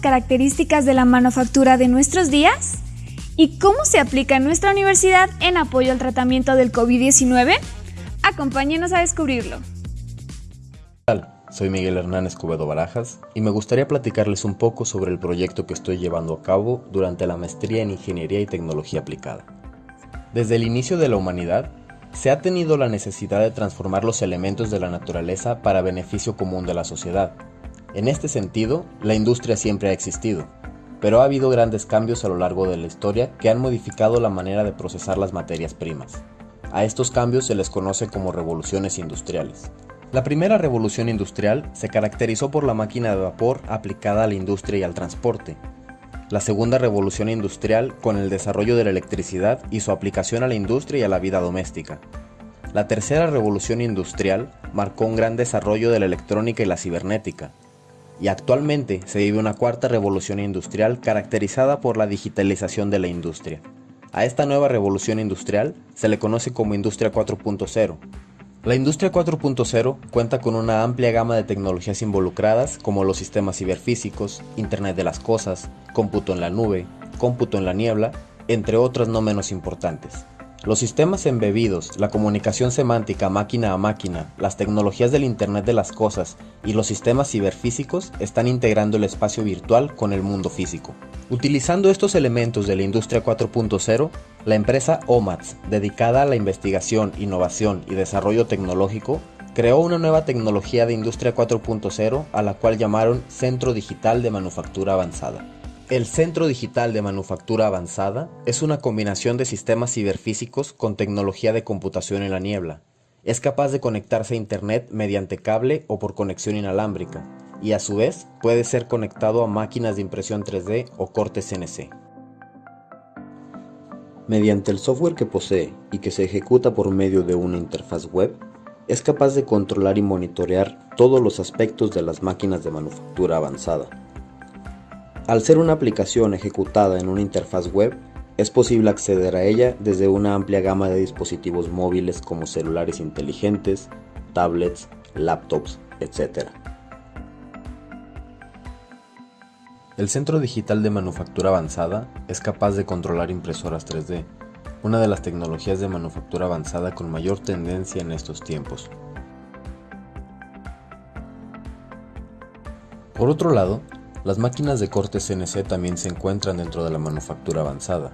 características de la manufactura de nuestros días? ¿Y cómo se aplica en nuestra universidad en apoyo al tratamiento del COVID-19? Acompáñenos a descubrirlo. Soy Miguel Hernán Escobedo Barajas y me gustaría platicarles un poco sobre el proyecto que estoy llevando a cabo durante la maestría en Ingeniería y Tecnología Aplicada. Desde el inicio de la humanidad, se ha tenido la necesidad de transformar los elementos de la naturaleza para beneficio común de la sociedad. En este sentido, la industria siempre ha existido, pero ha habido grandes cambios a lo largo de la historia que han modificado la manera de procesar las materias primas. A estos cambios se les conoce como revoluciones industriales. La primera revolución industrial se caracterizó por la máquina de vapor aplicada a la industria y al transporte, la segunda revolución industrial con el desarrollo de la electricidad y su aplicación a la industria y a la vida doméstica. La tercera revolución industrial marcó un gran desarrollo de la electrónica y la cibernética. Y actualmente se vive una cuarta revolución industrial caracterizada por la digitalización de la industria. A esta nueva revolución industrial se le conoce como Industria 4.0, la industria 4.0 cuenta con una amplia gama de tecnologías involucradas como los sistemas ciberfísicos, Internet de las Cosas, cómputo en la nube, cómputo en la niebla, entre otras no menos importantes. Los sistemas embebidos, la comunicación semántica máquina a máquina, las tecnologías del Internet de las Cosas y los sistemas ciberfísicos están integrando el espacio virtual con el mundo físico. Utilizando estos elementos de la industria 4.0, la empresa OMATS, dedicada a la investigación, innovación y desarrollo tecnológico, creó una nueva tecnología de industria 4.0 a la cual llamaron Centro Digital de Manufactura Avanzada. El Centro Digital de Manufactura Avanzada es una combinación de sistemas ciberfísicos con tecnología de computación en la niebla. Es capaz de conectarse a Internet mediante cable o por conexión inalámbrica, y a su vez puede ser conectado a máquinas de impresión 3D o cortes CNC. Mediante el software que posee y que se ejecuta por medio de una interfaz web, es capaz de controlar y monitorear todos los aspectos de las máquinas de manufactura avanzada al ser una aplicación ejecutada en una interfaz web, es posible acceder a ella desde una amplia gama de dispositivos móviles como celulares inteligentes, tablets, laptops, etc. El Centro Digital de Manufactura Avanzada es capaz de controlar impresoras 3D, una de las tecnologías de manufactura avanzada con mayor tendencia en estos tiempos. Por otro lado, las máquinas de corte CNC también se encuentran dentro de la manufactura avanzada,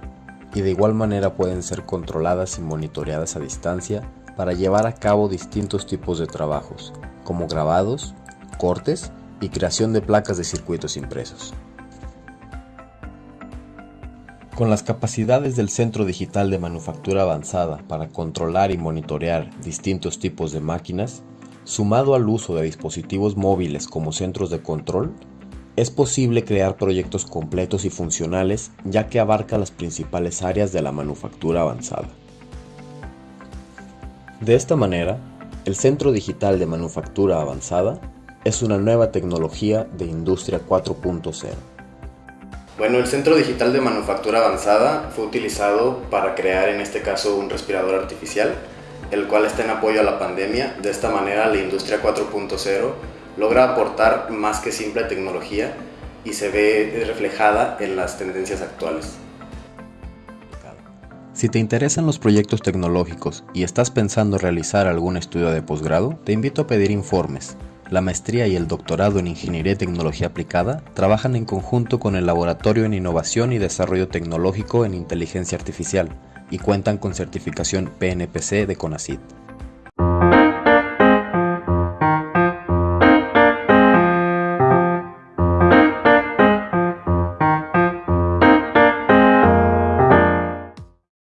y de igual manera pueden ser controladas y monitoreadas a distancia para llevar a cabo distintos tipos de trabajos, como grabados, cortes y creación de placas de circuitos impresos. Con las capacidades del Centro Digital de Manufactura Avanzada para controlar y monitorear distintos tipos de máquinas, sumado al uso de dispositivos móviles como centros de control, es posible crear proyectos completos y funcionales ya que abarca las principales áreas de la manufactura avanzada. De esta manera, el Centro Digital de Manufactura Avanzada es una nueva tecnología de Industria 4.0. Bueno, el Centro Digital de Manufactura Avanzada fue utilizado para crear en este caso un respirador artificial, el cual está en apoyo a la pandemia. De esta manera la Industria 4.0 logra aportar más que simple tecnología y se ve reflejada en las tendencias actuales. Si te interesan los proyectos tecnológicos y estás pensando realizar algún estudio de posgrado, te invito a pedir informes. La maestría y el doctorado en Ingeniería y Tecnología Aplicada trabajan en conjunto con el Laboratorio en Innovación y Desarrollo Tecnológico en Inteligencia Artificial y cuentan con certificación PNPC de CONACYT.